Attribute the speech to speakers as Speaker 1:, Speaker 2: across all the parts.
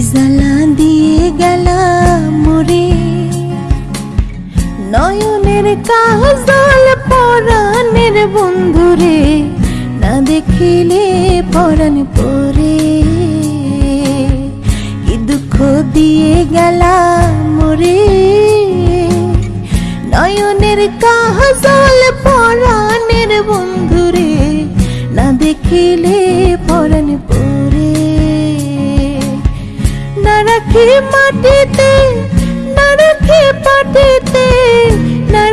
Speaker 1: জ্বালা দিয়ে গেল মরে নয়নের কাজল পরাণের বন্ধুরে না দেখিলে পরাণ পরে। কি দুঃখ দিয়ে গেলা মরে নয়নের কাজল পরাণের বন্ধুরে না দেখিলে মাটিতে না পাটিতে না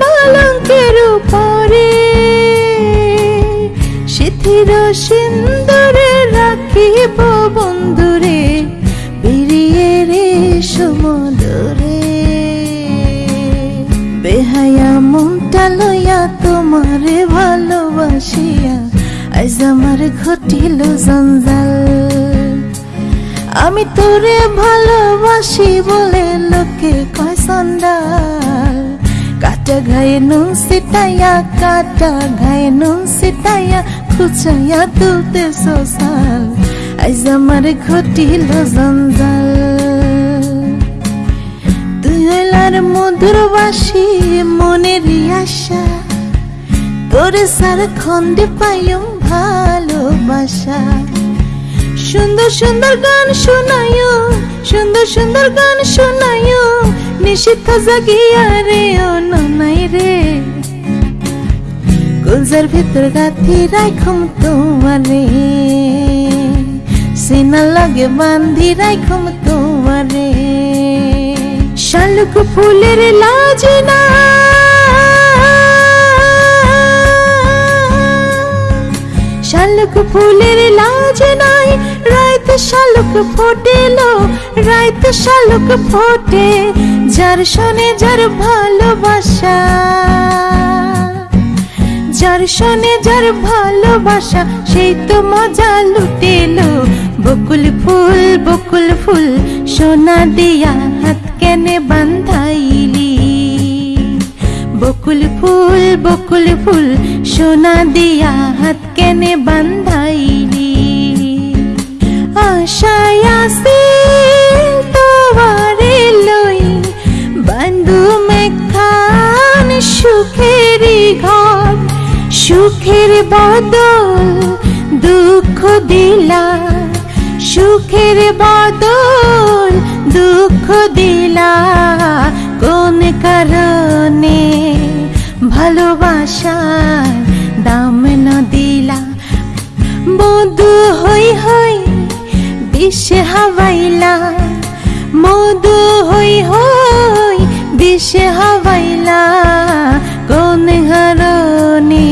Speaker 1: পালঙ্কের উপরে। শিথির সিন্দুরে রাখিব বন্ধুরে রে সমুদরে। বেহায়া মনটা লইয়া তোমারে ভালোবাসিয়া, আজ আমার ঘটিল জঞ্জাল। আমি তোরে ভালোবাসি বলে লোকে কয় সন্ডাল কাটা ঘায়ে নুন সিটাইয়া কাটা ঘায়ে নুন সিটাইয়া খুচাইয়া তুলতে সোসাল। আজ আমার ঘটিল জঞ্জাল। তুই হইলার মধুর মনের আশা। তোরে সার খন্ডে পাইও ভালোবাসা। সুন্দর সুন্দর গান শোনায়ো, সুন্দর সুন্দর গান শোনায়ো। নিষিদ্ধ জাগিয়া রে ও ননাই রে। গুলজার ভিতর গাথি রাইখম তোমারে। সিনা লাগে বান্ধি রাইখম তোমারে। শালুক ফুলের লাজ না শালুক ফুলের লাজ নাই, রাইত শালুক ফোটেলো, রাইত শালুক ফোটে, যার শোনে যার ভালোবাসা। যার শোনে যার ভালোবাসা, সেই তো মজা লুটেলো। বকুল ফুল বকুল ফুল, সোনা দিয়া হাত কেনে বান্ধাইলি বকুল ফুল বকুল ফুল, সোনা দিয়া হাত কেনে বান্ধাইলি। আশায় আসিল তোমারে লই, বান্ধু মেখান সুখেরই ঘর, সুখের বদল দুঃখ দিলা, সুখের বদল দুঃখ দিলা। ভালোবাসার দাম না দিলা মধু হই হই বিষে হাওয়াইলা। মধু হই হই বিষে হাওয়াইলা। কোন হারণে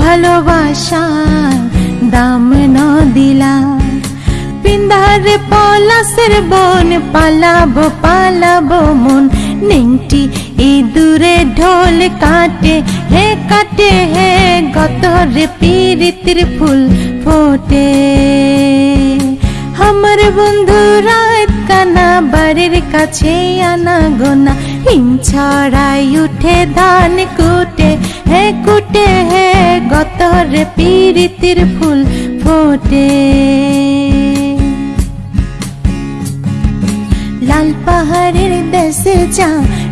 Speaker 1: ভালোবাসার দাম না দিলা পিন্দারে পলাশের বন পালাবো পালাবো মন। নেংটি ইঁদুরে ঢোল কাটে, হে কাটে, হে গতরে পীড়িতির ফুল ফোটে। আমার বন্ধু রাত কানা, বাড়ির কাছে আনা গোনা, হিম ছড়াই উঠে ধান কুটে। হে কুটে, হে গতরে পীড়িতির ফুল ফোটে। দেশে যা,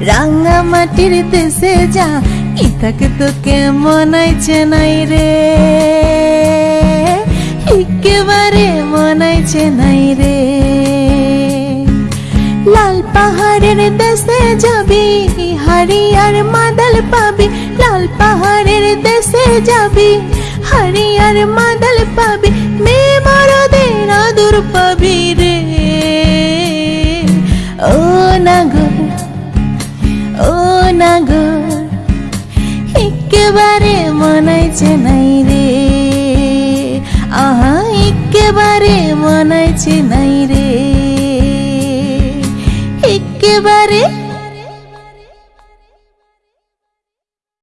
Speaker 1: রাঙা মাটির দেশে যা ইতাকে তোকে মনাইছে নাই রে? একেবারে মনাইছে নাই রে। লাল পাহাড়ের দেশে যাবি, হারিয়ার মাদল পাবি, লাল পাহাড়ের দেশে যাবি, হারিয়ার মাদল পাবি মে মরদের আদুর পাবি রে। ও নাগর একেবারে মনাইছে নাই রে আহা একেবারে মনাইছে নাই রে একেবারে